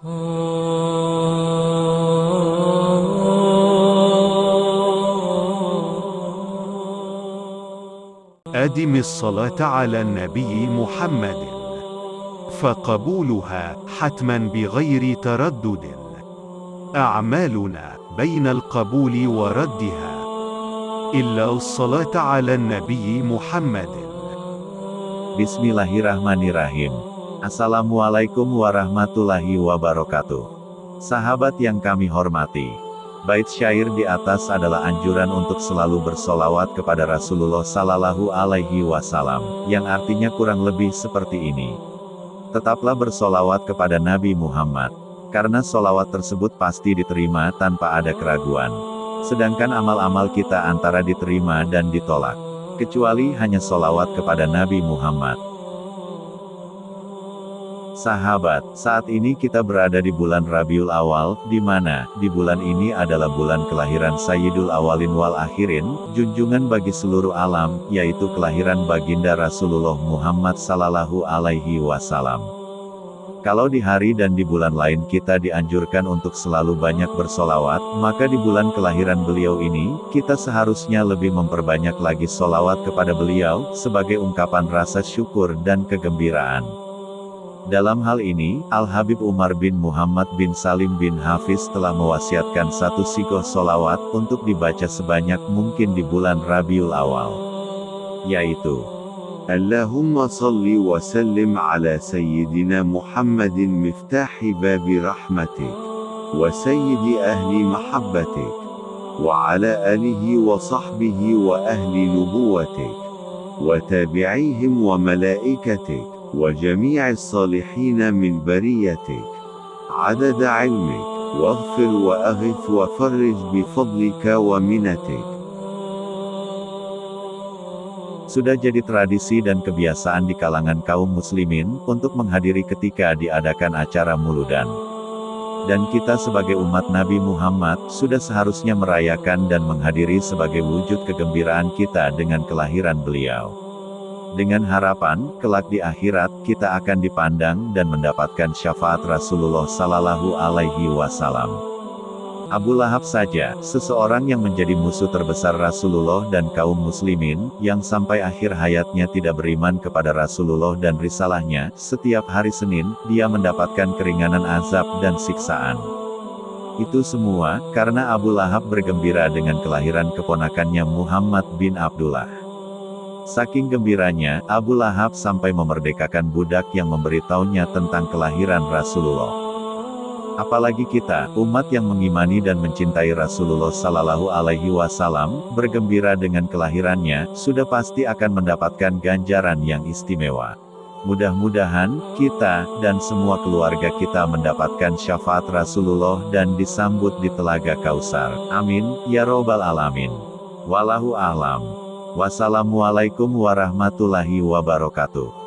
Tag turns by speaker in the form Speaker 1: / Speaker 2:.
Speaker 1: أدم الصلاة على النبي محمد فقبولها حتما بغير تردد أعمالنا بين القبول وردها إلا الصلاة على النبي محمد
Speaker 2: Bismillahirrahmanirrahim. Assalamualaikum warahmatullahi wabarakatuh. Sahabat yang kami hormati. Bait syair di atas adalah anjuran untuk selalu bersolawat kepada Rasulullah Sallallahu Alaihi Wasallam, yang artinya kurang lebih seperti ini. Tetaplah bersolawat kepada Nabi Muhammad, karena solawat tersebut pasti diterima tanpa ada keraguan. Sedangkan amal-amal kita antara diterima dan ditolak kecuali hanya solawat kepada Nabi Muhammad. Sahabat, saat ini kita berada di bulan Rabiul Awal, di mana, di bulan ini adalah bulan kelahiran Sayyidul Awalin wal Akhirin, junjungan bagi seluruh alam, yaitu kelahiran baginda Rasulullah Muhammad Sallallahu Alaihi Wasallam. Kalau di hari dan di bulan lain kita dianjurkan untuk selalu banyak bersolawat, maka di bulan kelahiran beliau ini, kita seharusnya lebih memperbanyak lagi solawat kepada beliau, sebagai ungkapan rasa syukur dan kegembiraan. Dalam hal ini, Al-Habib Umar bin Muhammad bin Salim bin Hafiz telah mewasiatkan satu sikoh solawat untuk dibaca sebanyak mungkin di bulan Rabiul Awal. Yaitu,
Speaker 1: Allahumma salli wa sallim ala Sayyidina Muhammadin miftahi babi rahmatik, wa Sayyidi ahli mahabbatik, wa ala alihi wa sahbihi wa ahli nubuwatik, wa tabi'ihim wa malaikatik, وجميع الصالحين من بريتك عدد علمك واغفر وأغث وفرج بفضلك ومنتك
Speaker 2: Sudah jadi tradisi dan kebiasaan di kalangan kaum muslimin, untuk menghadiri ketika diadakan acara muludan. Dan kita sebagai umat Nabi Muhammad, sudah seharusnya merayakan dan menghadiri sebagai wujud kegembiraan kita dengan kelahiran beliau. Dengan harapan, kelak di akhirat, kita akan dipandang dan mendapatkan syafaat Rasulullah Sallallahu Alaihi Wasallam. Abu Lahab saja, seseorang yang menjadi musuh terbesar Rasulullah dan kaum muslimin, yang sampai akhir hayatnya tidak beriman kepada Rasulullah dan risalahnya, setiap hari Senin, dia mendapatkan keringanan azab dan siksaan. Itu semua, karena Abu Lahab bergembira dengan kelahiran keponakannya Muhammad bin Abdullah. Saking gembiranya, Abu Lahab sampai memerdekakan budak yang memberitahunya tentang kelahiran Rasulullah. Apalagi kita, umat yang mengimani dan mencintai Rasulullah Sallallahu Alaihi Wasallam, bergembira dengan kelahirannya, sudah pasti akan mendapatkan ganjaran yang istimewa. Mudah-mudahan, kita, dan semua keluarga kita mendapatkan syafaat Rasulullah dan disambut di Telaga Kausar. Amin, ya robbal alamin. Wallahu a'lam. Wassalamualaikum warahmatullahi wabarakatuh.